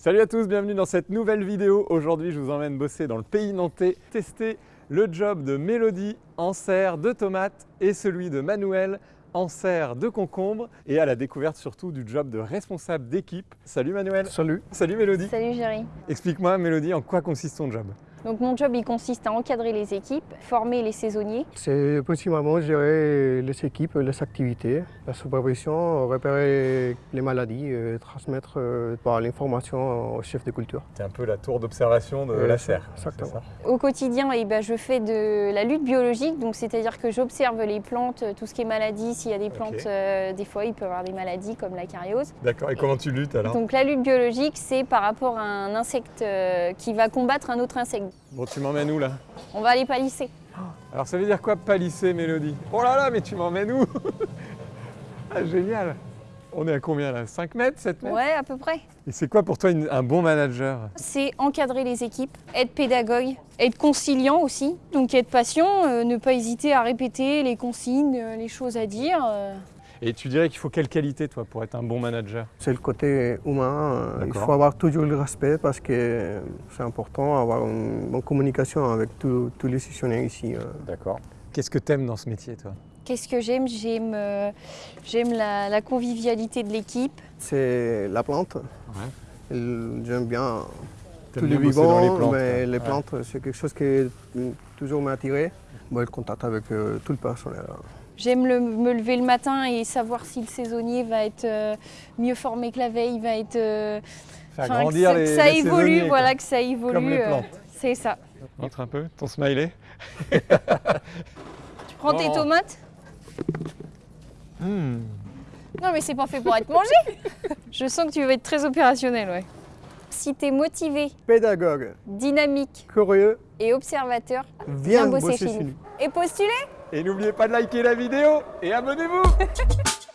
Salut à tous, bienvenue dans cette nouvelle vidéo. Aujourd'hui, je vous emmène bosser dans le pays nantais, tester le job de Mélodie en serre de tomates et celui de Manuel en serre de concombre et à la découverte surtout du job de responsable d'équipe. Salut Manuel. Salut. Salut Mélodie. Salut Géry. Explique-moi Mélodie, en quoi consiste ton job? Donc mon job il consiste à encadrer les équipes, former les saisonniers. C'est principalement gérer les équipes, les activités, la supervision, repérer les maladies, euh, transmettre euh, par l'information au chef de culture. C'est un peu la tour d'observation de Euh, la serre. exactement. Au quotidien, eh ben, je fais de la lutte biologique, donc c'est-à-dire que j'observe les plantes, tout ce qui est maladie. S'il y a des plantes, euh, des fois il peut y avoir des maladies comme la cariose. D'accord, et comment tu luttes alors? Donc la lutte biologique, c'est par rapport à un insecte qui va combattre un autre insecte. Bon, tu m'emmènes où là On va aller palisser. Alors ça veut dire quoi palisser Mélodie Oh là là, mais tu m'emmènes où Ah génial On est à combien là? 5 mètres 7 mètres? Ouais, à peu près. Et c'est quoi pour toi une- un bon manager? C'est encadrer les équipes, être pédagogue, être conciliant aussi, donc être patient, euh, ne pas hésiter à répéter les consignes, euh, les choses à dire. euh. Et tu dirais qu'il faut quelle qualité toi pour être un bon manager? C'est le côté humain. euh, Il faut avoir toujours le respect parce que c'est important d'avoir une bonne communication avec tous les sessionnaires ici. euh. D'accord. Qu'est-ce que t'aimes dans ce métier toi? Qu'est-ce que j'aime? J'aime euh, j'aime la, la convivialité de l'équipe. C'est la plante. J'aime bien Tous les plantes, mais les Ouais. plantes, c'est quelque chose qui euh, toujours m'a attiré. Bon, le contact avec euh, tout le personnel. J'aime le- me lever le matin et savoir si le saisonnier va être euh, mieux formé que la veille, va être... euh, Faire grandir que, ça- les que ça les évolue, quoi. voilà, que ça évolue. Comme les euh, plantes. c'est ça. Montre un peu ton smiley. Tu prends tes tomates? Hmm. Non mais c'est pas fait pour être mangé Je sens que tu vas être très opérationnel, ouais. Si tu es motivé, Pédagogue, dynamique curieux, et observateur, viens, bosser bosser chez nous. et postuler Et n'oubliez pas de liker la vidéo et abonnez-vous